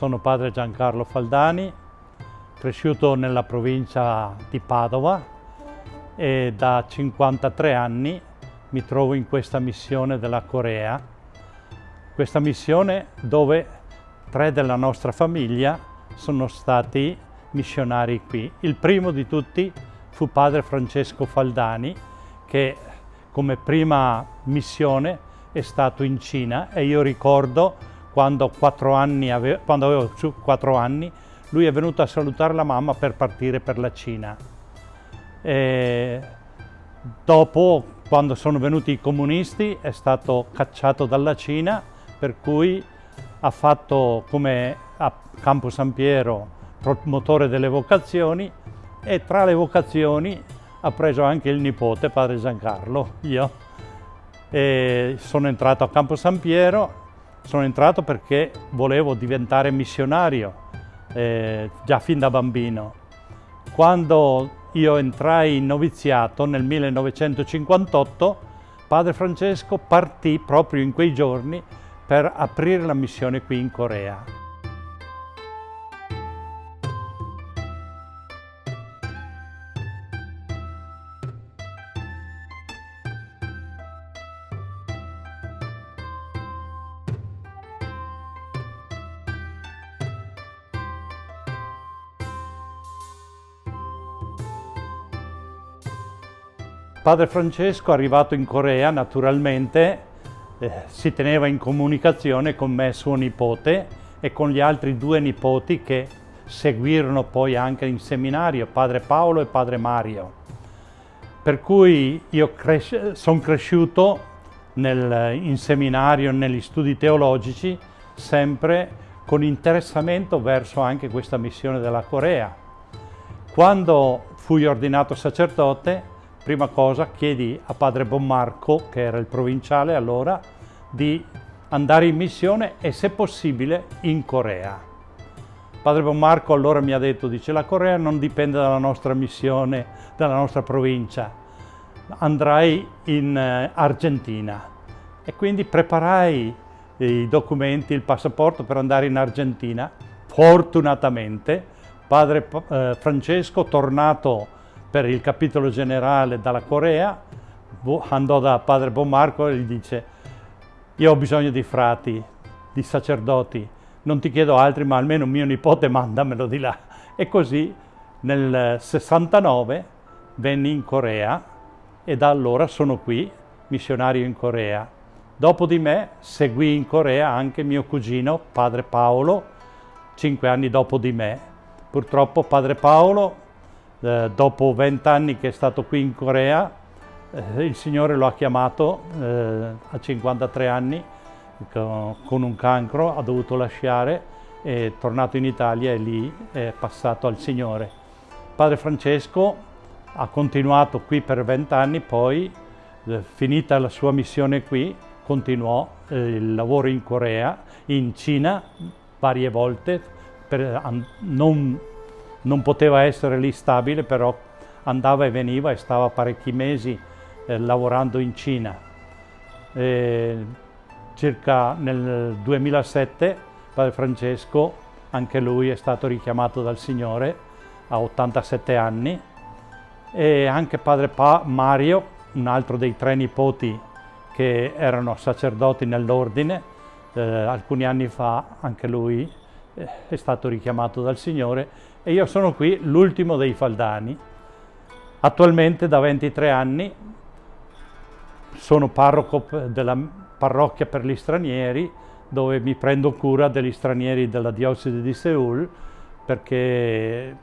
sono padre Giancarlo Faldani, cresciuto nella provincia di Padova e da 53 anni mi trovo in questa missione della Corea. Questa missione dove tre della nostra famiglia sono stati missionari qui. Il primo di tutti fu padre Francesco Faldani che come prima missione è stato in Cina e io ricordo quando, ave quando avevo quattro anni, lui è venuto a salutare la mamma per partire per la Cina. E dopo, quando sono venuti i comunisti, è stato cacciato dalla Cina, per cui ha fatto come a Campo San Piero promotore delle vocazioni e tra le vocazioni ha preso anche il nipote, padre Giancarlo, io. E sono entrato a Campo San Piero sono entrato perché volevo diventare missionario, eh, già fin da bambino. Quando io entrai in noviziato nel 1958, padre Francesco partì proprio in quei giorni per aprire la missione qui in Corea. Padre Francesco, arrivato in Corea, naturalmente eh, si teneva in comunicazione con me, suo nipote, e con gli altri due nipoti che seguirono poi anche in seminario, padre Paolo e padre Mario. Per cui io cres sono cresciuto nel, in seminario, negli studi teologici, sempre con interessamento verso anche questa missione della Corea. Quando fui ordinato sacerdote, prima cosa chiedi a padre Bonmarco, che era il provinciale allora, di andare in missione e se possibile in Corea. Padre Bonmarco allora mi ha detto, dice la Corea non dipende dalla nostra missione, dalla nostra provincia, andrai in eh, Argentina e quindi preparai i documenti, il passaporto per andare in Argentina. Fortunatamente padre eh, Francesco, tornato per il capitolo generale dalla Corea, andò da padre Bonmarco e gli dice io ho bisogno di frati, di sacerdoti, non ti chiedo altri ma almeno mio nipote mandamelo di là. E così nel 69 venni in Corea e da allora sono qui, missionario in Corea. Dopo di me seguì in Corea anche mio cugino, padre Paolo, cinque anni dopo di me. Purtroppo padre Paolo eh, dopo vent'anni che è stato qui in Corea, eh, il Signore lo ha chiamato eh, a 53 anni con, un cancro, ha dovuto lasciare, è tornato in Italia e lì è passato al Signore. Padre Francesco ha continuato qui per vent'anni, poi eh, finita la sua missione qui, continuò eh, il lavoro in Corea, in Cina varie volte, per non non poteva essere lì stabile, però andava e veniva e stava parecchi mesi eh, lavorando in Cina. E circa nel 2007 Padre Francesco, anche lui è stato richiamato dal Signore a 87 anni e anche Padre pa Mario, un altro dei tre nipoti che erano sacerdoti nell'ordine, eh, alcuni anni fa anche lui è stato richiamato dal Signore e io sono qui l'ultimo dei Faldani. Attualmente da 23 anni sono parroco della parrocchia per gli stranieri dove mi prendo cura degli stranieri della diocesi di Seul perché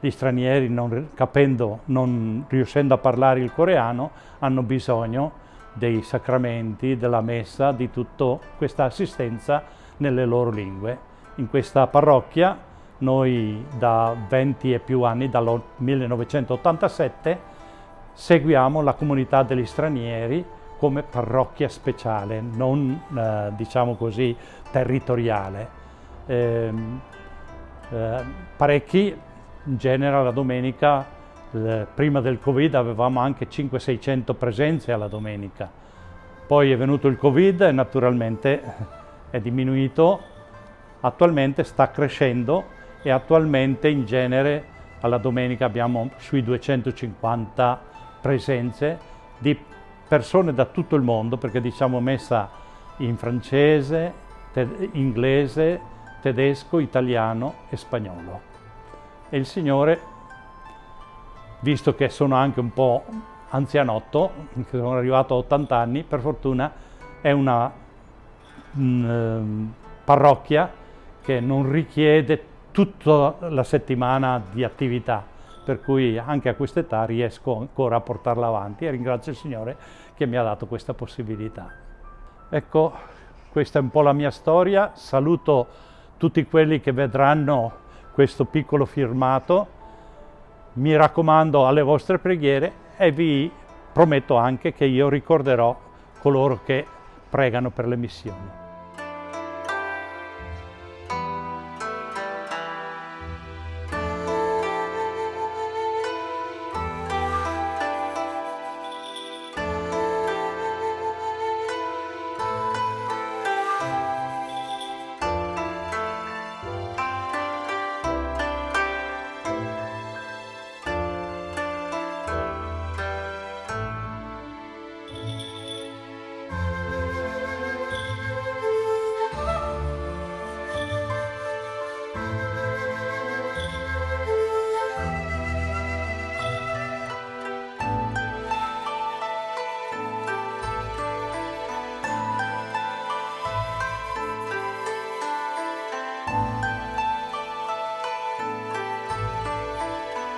gli stranieri non capendo, non riuscendo a parlare il coreano hanno bisogno dei sacramenti, della messa, di tutta questa assistenza nelle loro lingue in questa parrocchia. Noi da 20 e più anni, dal 1987, seguiamo la comunità degli stranieri come parrocchia speciale, non eh, diciamo così territoriale. Eh, eh, parecchi, in genere la domenica, prima del Covid avevamo anche 500-600 presenze alla domenica. Poi è venuto il Covid e naturalmente è diminuito attualmente sta crescendo e attualmente in genere alla domenica abbiamo sui 250 presenze di persone da tutto il mondo perché diciamo messa in francese, te inglese, tedesco, italiano e spagnolo. E il Signore, visto che sono anche un po' anzianotto, che sono arrivato a 80 anni, per fortuna è una mh, mm, parrocchia che non richiede tutta la settimana di attività, per cui anche a quest'età riesco ancora a portarla avanti e ringrazio il Signore che mi ha dato questa possibilità. Ecco, questa è un po' la mia storia, saluto tutti quelli che vedranno questo piccolo firmato, mi raccomando alle vostre preghiere e vi prometto anche che io ricorderò coloro che pregano per le missioni.